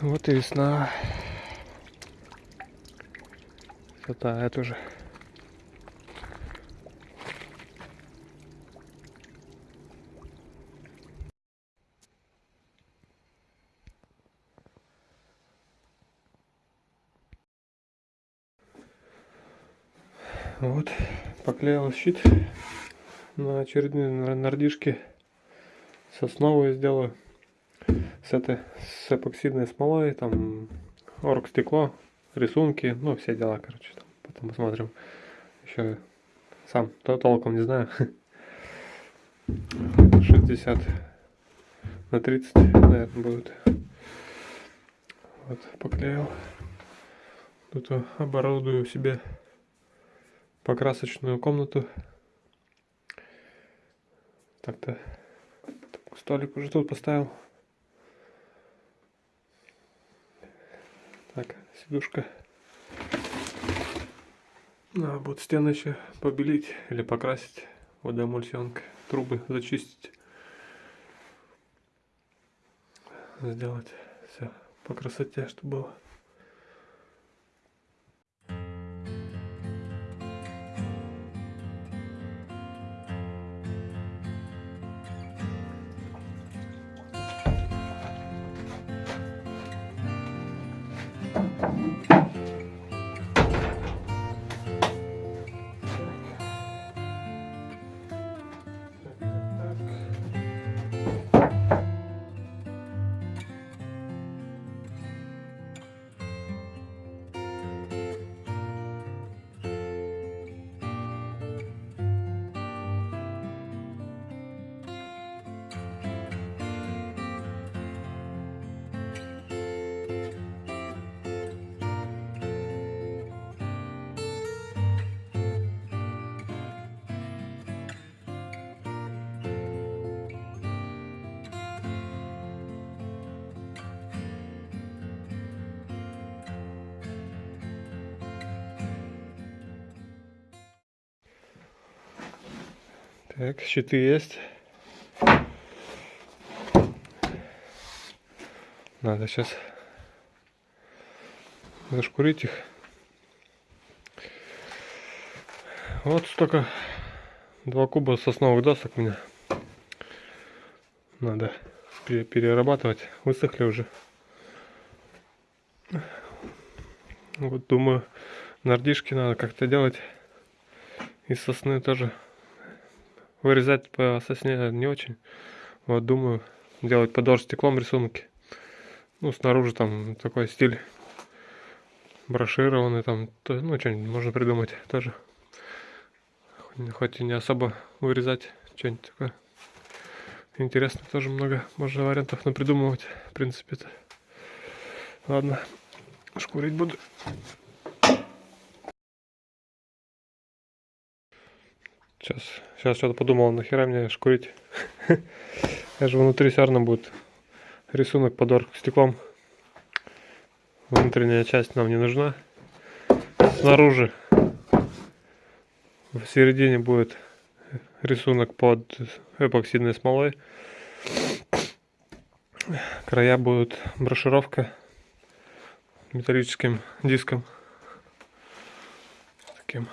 Вот и весна. Все тает уже. Вот, поклеил щит на очередные нардишки. Сосновую сделаю. С этой, с эпоксидной смолой, там, орг стекло, рисунки, ну, все дела, короче, там, потом посмотрим. Еще сам то толком не знаю. 60 на 30, наверное, будет. Вот, поклеил. Тут оборудую себе покрасочную комнату. Так-то столик уже тут поставил. Так, сидушка. Надо будет стены еще побелить или покрасить водоэмульсионкой. Трубы зачистить. Сделать все по красоте, чтобы было. Так, щиты есть. Надо сейчас зашкурить их. Вот столько два куба сосновых досок меня. Надо пере- перерабатывать. Высохли уже. Вот думаю, нардишки надо как-то делать. Из сосны тоже вырезать по сосне не очень. Вот думаю делать под стеклом рисунки. Ну, снаружи там такой стиль брошированный там, ну, что-нибудь можно придумать тоже. Хоть и не особо вырезать, что-нибудь такое. Интересно, тоже много можно вариантов напридумывать, в принципе-то. Ладно, шкурить буду. Сейчас, сейчас что-то подумал, нахера мне шкурить. Я же внутри все равно будет рисунок под стеклом. Внутренняя часть нам не нужна. Снаружи в середине будет рисунок под эпоксидной смолой. Края будут брошировка металлическим диском. Таким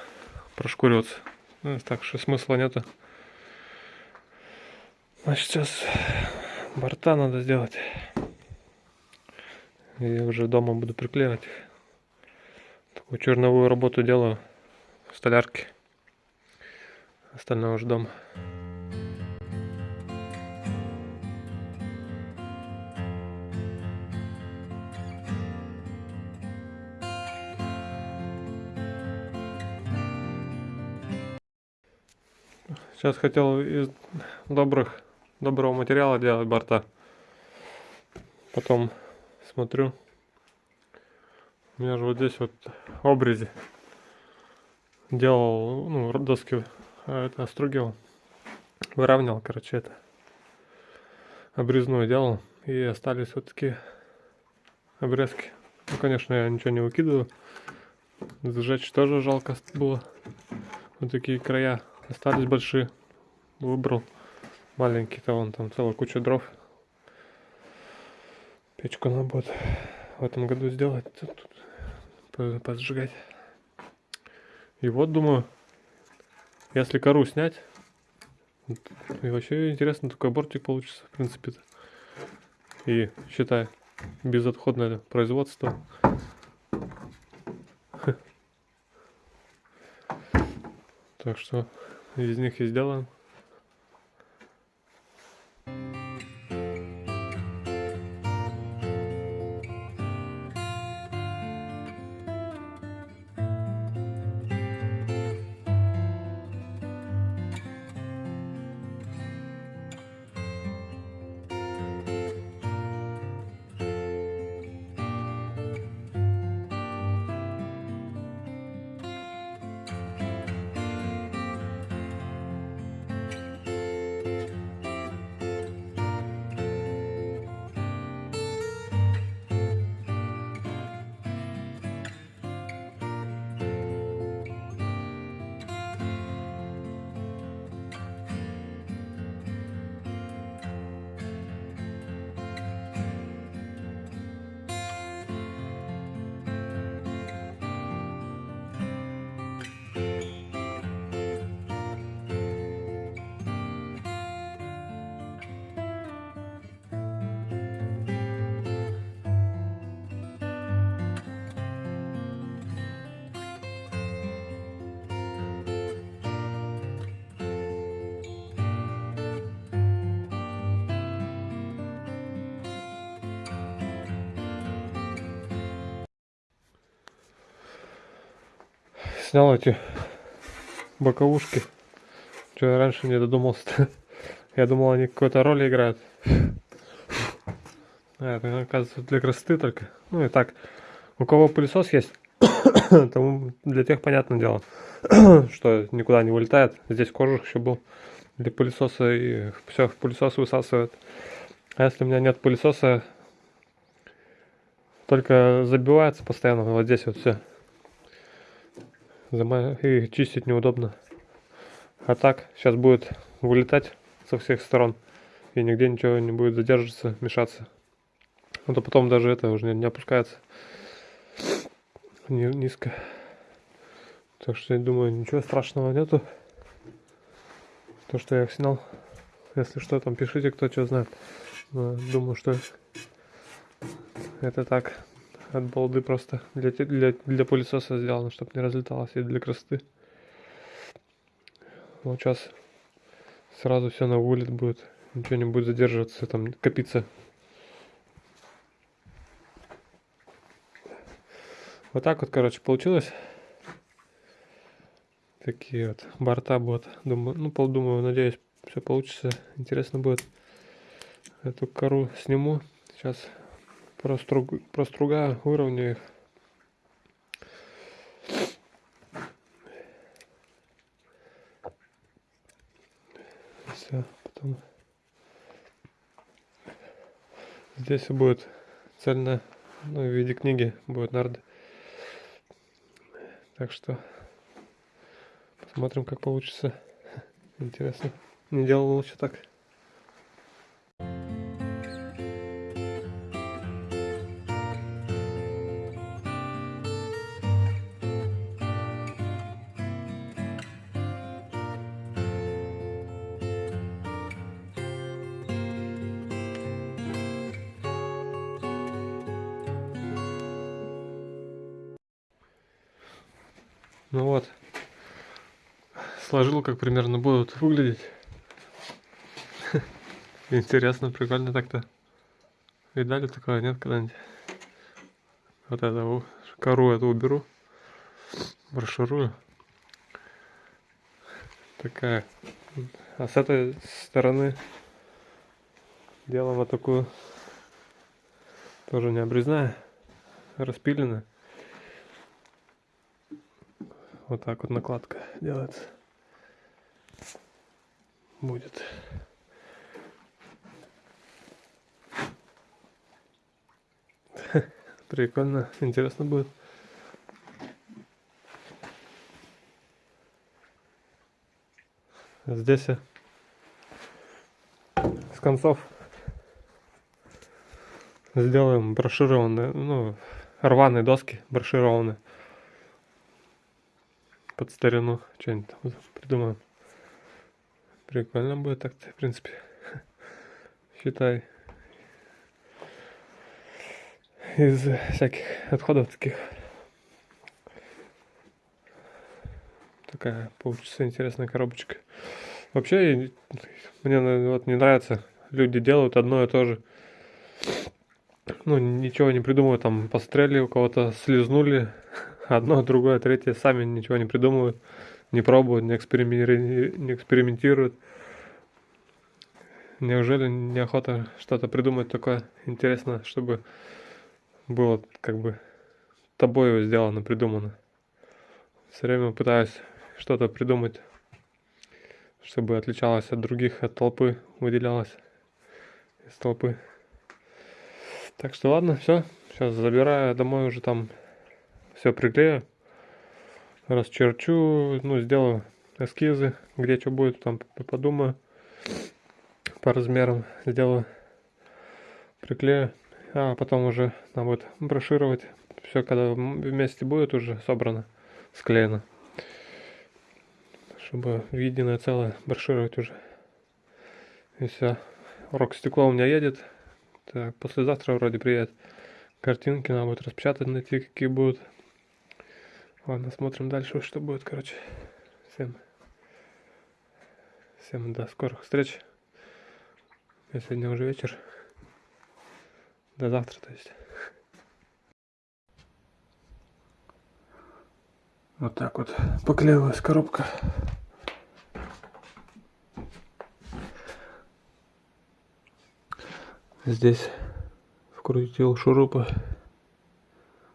прошкуриваться. Ну, так что смысла нету. Значит, сейчас борта надо сделать. И уже дома буду приклеивать. Такую черновую работу делаю в столярке. Остальное уже дома. Сейчас хотел из добрых, доброго материала делать борта. Потом смотрю. У меня же вот здесь вот обрези. Делал, ну, доски а, это остругивал. Выравнивал, короче, это. Обрезную делал. И остались вот такие обрезки. Ну, конечно, я ничего не выкидываю. Сжечь тоже жалко было. Вот такие края остались большие. Выбрал маленький-то вон там целая куча дров. Печку надо будет в этом году сделать. Тут, тут по- позжигать. И вот думаю, если кору снять, и вообще интересно, такой бортик получится, в принципе-то. И считай, безотходное производство. Так что из них и сделаем. Снял эти боковушки. Что я раньше не додумался. Я думал, они какую-то роль играют. А, это, оказывается, для красоты только. Ну и так. У кого пылесос есть, тому для тех понятное дело, что никуда не вылетает. Здесь кожух еще был для пылесоса и все в пылесос высасывает. А если у меня нет пылесоса, только забивается постоянно вот здесь вот все. И чистить неудобно. А так, сейчас будет вылетать со всех сторон. И нигде ничего не будет задерживаться, мешаться. Ну то потом даже это уже не, опускается ни, низко. Так что я думаю, ничего страшного нету. То, что я снял. Если что, там пишите, кто что знает. Но думаю, что это так. От балды просто для, для, для пылесоса сделано, чтобы не разлеталось и для красоты. Вот сейчас сразу все на вылет будет. Ничего не будет задерживаться, там копиться. Вот так вот, короче, получилось. Такие вот борта будут. Думаю, ну, думаю, надеюсь, все получится. Интересно будет. Эту кору сниму. Сейчас проструг, простругаю, выровняю их. Все, потом здесь будет цельно, ну, в виде книги будет нарды. Так что посмотрим, как получится. Интересно. Не делал лучше так. Как примерно будут выглядеть. Интересно, прикольно так-то. Видали такое, нет, когда-нибудь? Вот это, кору эту уберу, расширую. Такая. А с этой стороны делаем вот такую, тоже не обрезная, распиленная. Вот так вот накладка делается. Будет. Прикольно, интересно будет. Здесь с концов сделаем брошированные, ну, рваные доски брошированные. Под старину что-нибудь придумаем. Прикольно будет так-то, в принципе. Считай. Из всяких отходов таких. Такая получится интересная коробочка. Вообще, мне вот не нравится, люди делают одно и то же ну, ничего не придумывают, там, пострелили у кого-то, слезнули, одно, другое, третье, сами ничего не придумывают, не пробуют, не, эксперименти... не экспериментируют. Неужели неохота что-то придумать такое интересное, чтобы было как бы тобой сделано, придумано? Все время пытаюсь что-то придумать, чтобы отличалось от других, от толпы, выделялось из толпы. Так что ладно, все. Сейчас забираю домой уже там все приклею. Расчерчу, ну, сделаю эскизы, где что будет, там подумаю. По размерам сделаю, приклею. А потом уже там будет брошировать. Все, когда вместе будет уже собрано, склеено. Чтобы виденное целое брошировать уже. И все. Урок стекло у меня едет. Так, послезавтра вроде приедет. Картинки надо будет распечатать, найти какие будут. Ладно, смотрим дальше, что будет, короче. Всем, всем до скорых встреч. Я сегодня уже вечер. До завтра, то есть. Вот так вот поклеилась коробка. Здесь вкрутил шурупы.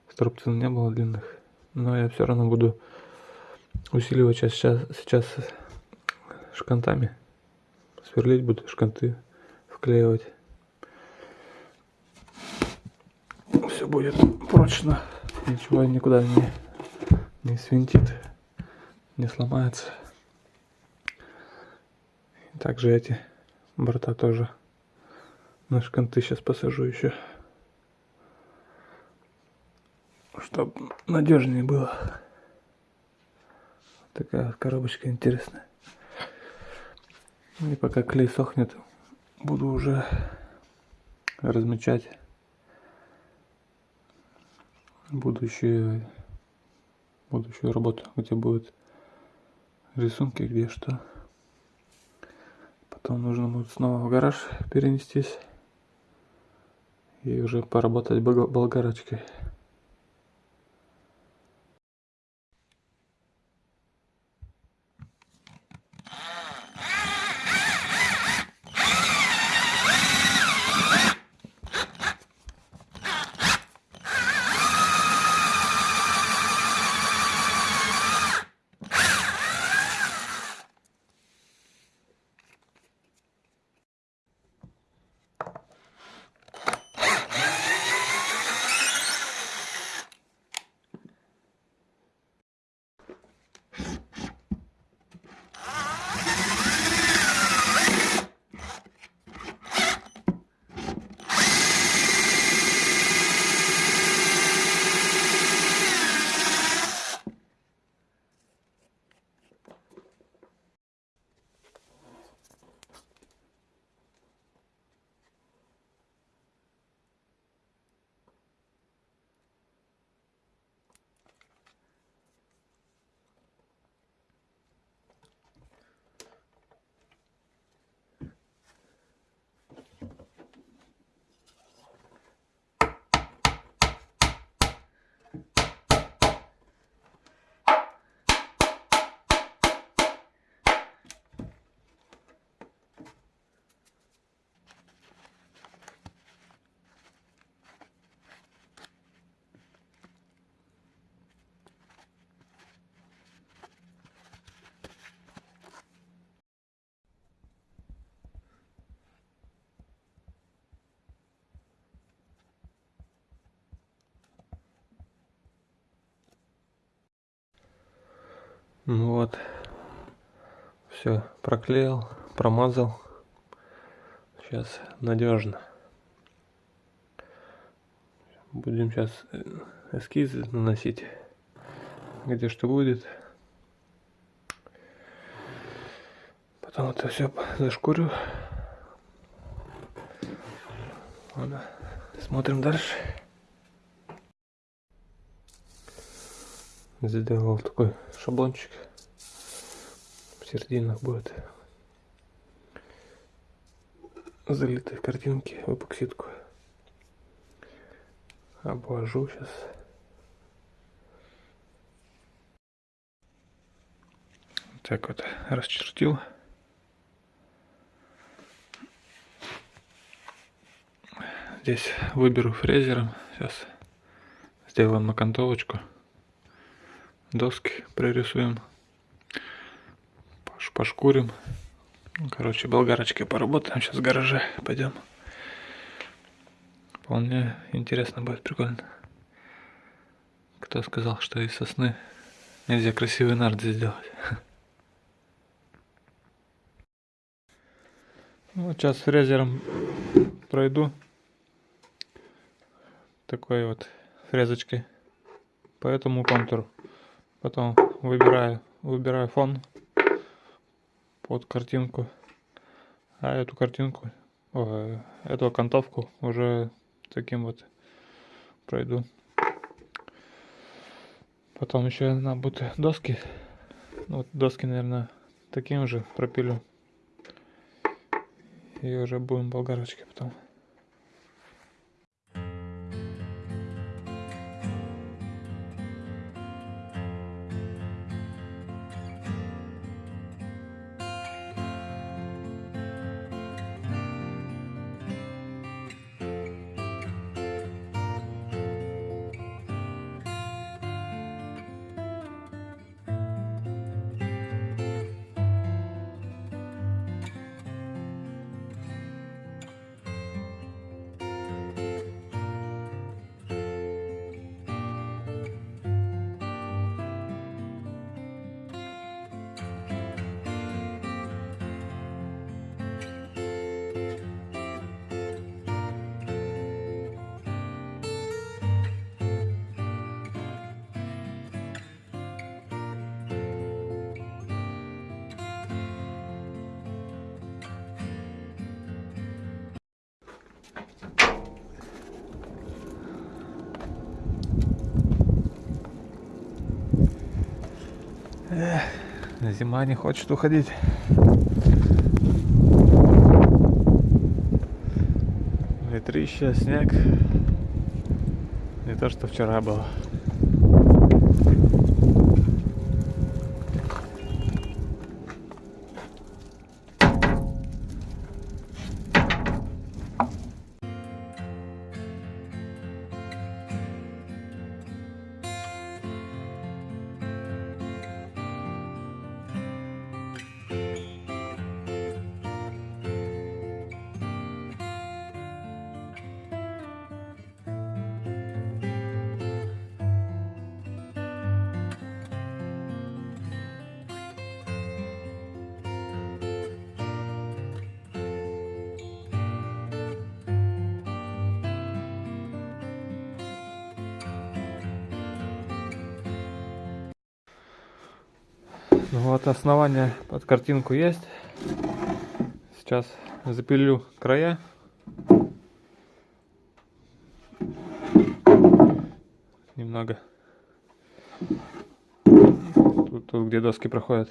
Струбцин не было длинных. Но я все равно буду усиливать сейчас, сейчас шкантами. Сверлить буду, шканты вклеивать. Все будет прочно. Ничего никуда не, не свинтит, не сломается. Также эти борта тоже на шканты сейчас посажу еще. Чтоб надежнее было. Такая коробочка интересная. И пока клей сохнет, буду уже размечать будущую будущую работу, где будут рисунки, где что. Потом нужно будет снова в гараж перенестись и уже поработать болгарочкой. Вот. Все, проклеил, промазал. Сейчас надежно. Будем сейчас эскизы наносить, где что будет. Потом это все зашкурю. Ладно, смотрим дальше. Сделал такой шаблончик. В серединах будет залитой в картинке в эпоксидку. Обвожу сейчас. Так вот, расчертил. Здесь выберу фрезером. Сейчас сделаем окантовочку. Доски прорисуем. Пошкурим. Ну, короче, болгарочкой поработаем. Сейчас в гараже пойдем. Вполне интересно будет, прикольно. Кто сказал, что из сосны нельзя красивый нард сделать? Вот сейчас фрезером пройду такой вот фрезочкой по этому контуру. Потом выбираю, выбираю фон под картинку. А эту картинку, о, эту окантовку уже таким вот пройду. Потом еще нам будут доски. Ну, вот доски, наверное, таким же пропилю. И уже будем болгарочки потом. Эх, зима не хочет уходить. Ветрище, снег. Не то, что вчера было. Ну вот основание под картинку есть. Сейчас запилю края. Немного. Тут, тут где доски проходят.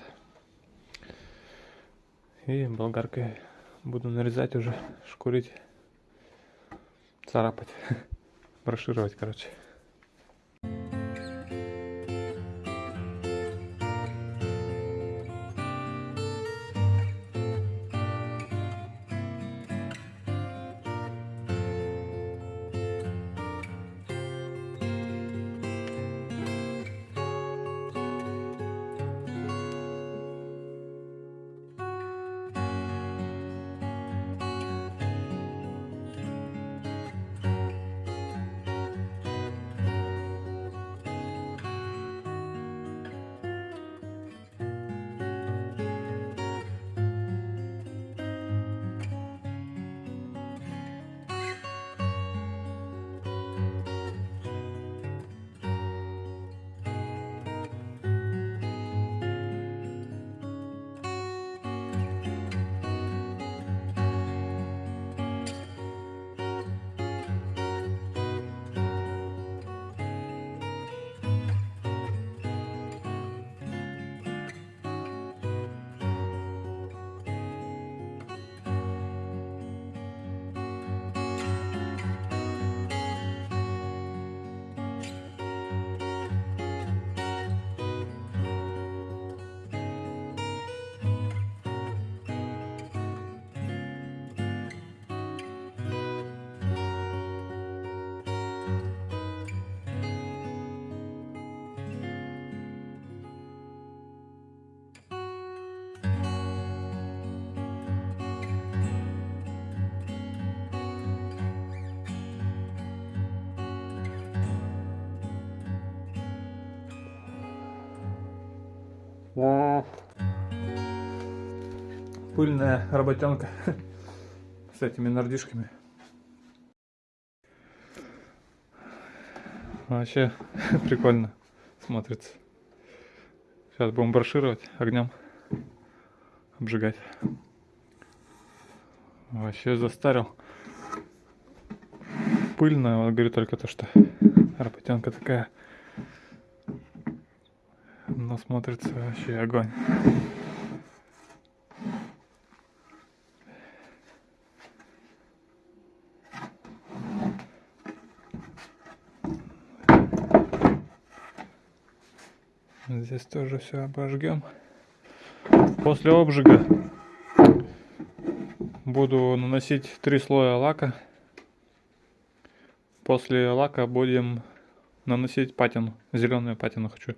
И болгаркой буду нарезать уже, шкурить, царапать, брошировать, короче. Пыльная работенка с этими нардишками. Вообще прикольно смотрится. Сейчас будем брошировать огнем, обжигать. Вообще застарил. Пыльная, вот говорю только то, что работенка такая. Но смотрится вообще огонь. Здесь тоже все обожгем. После обжига буду наносить три слоя лака. После лака будем наносить патину. Зеленую патину хочу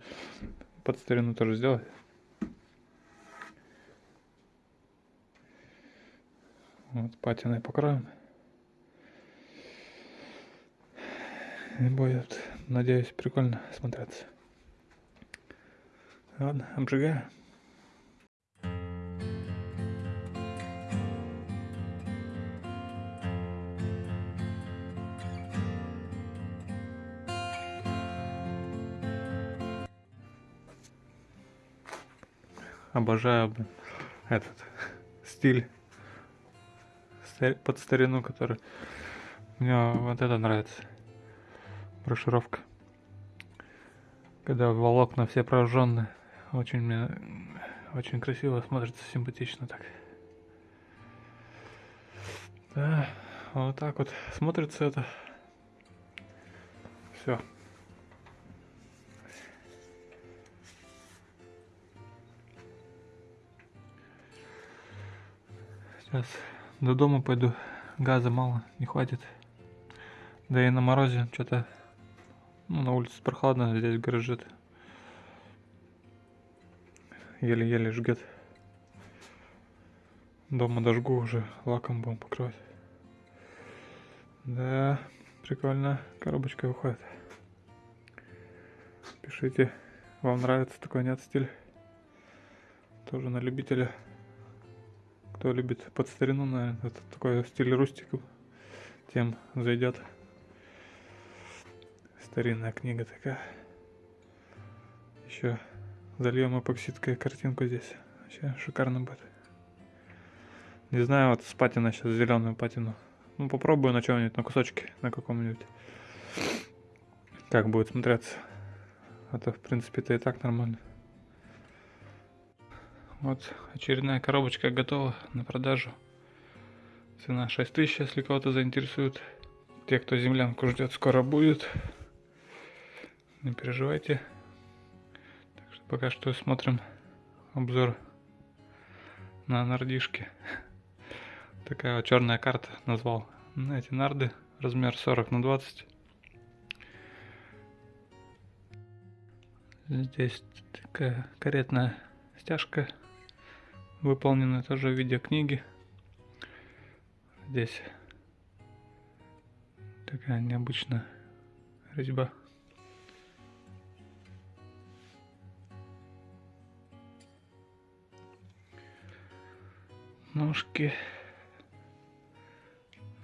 под старину тоже сделать. Вот патиной покроем. И будет, надеюсь, прикольно смотреться. Ладно, обжигаю. Обожаю блин, этот стиль под старину, который мне вот это нравится. Брошировка. Когда волокна все прожженные. Очень мне очень красиво смотрится, симпатично так. Да, вот так вот смотрится это. Все. Сейчас до дома пойду. Газа мало, не хватит. Да и на морозе что-то ну, на улице прохладно, здесь гараже еле-еле жгет. Дома дожгу уже, лаком будем покрывать. Да, прикольно, коробочка выходит. Пишите, вам нравится такой нет стиль. Тоже на любителя. Кто любит под старину, наверное, это такой стиль рустик, тем зайдет. Старинная книга такая. Еще Зальем эпоксидкой картинку здесь. Вообще шикарно будет. Не знаю, вот с патина сейчас зеленую патину. Ну, попробую на чем-нибудь, на кусочке, на каком-нибудь. Как будет смотреться. А то, в принципе, это и так нормально. Вот очередная коробочка готова на продажу. Цена 6000, если кого-то заинтересует. Те, кто землянку ждет, скоро будет. Не переживайте. Пока что смотрим обзор на нардишки. Такая вот черная карта назвал. На эти нарды размер 40 на 20. Здесь такая каретная стяжка, выполненная тоже в виде книги. Здесь такая необычная резьба. ножки.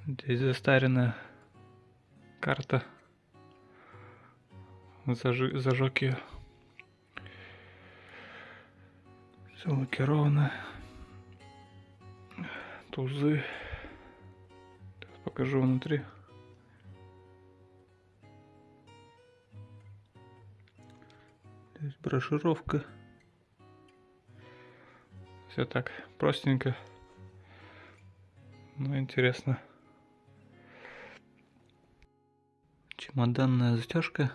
Здесь застаренная карта. Зажи, зажег ее. Все лакировано. Тузы. Сейчас покажу внутри. Здесь брошировка. Все так простенько. Ну, интересно. Чемоданная застежка.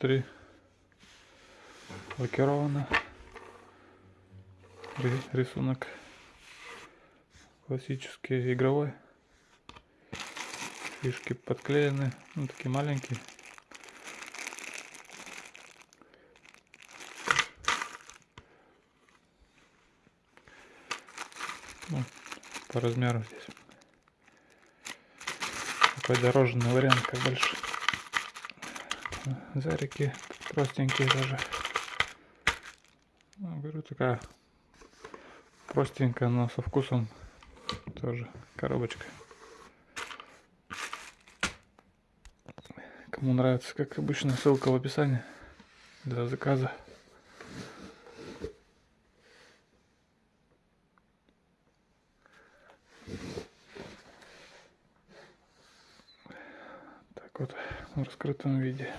Внутри лакировано. Рисунок классический игровой. Фишки подклеены, ну такие маленькие. Ну, по размеру здесь. Такой дорожный вариант, как больше. Зарики простенькие даже. Ну, говорю, такая простенькая, но со вкусом тоже коробочка. Кому нравится, как обычно, ссылка в описании для заказа. Так вот, в раскрытом виде.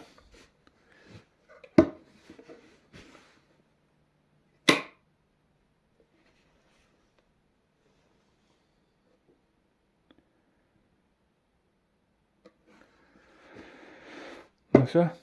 Ну все.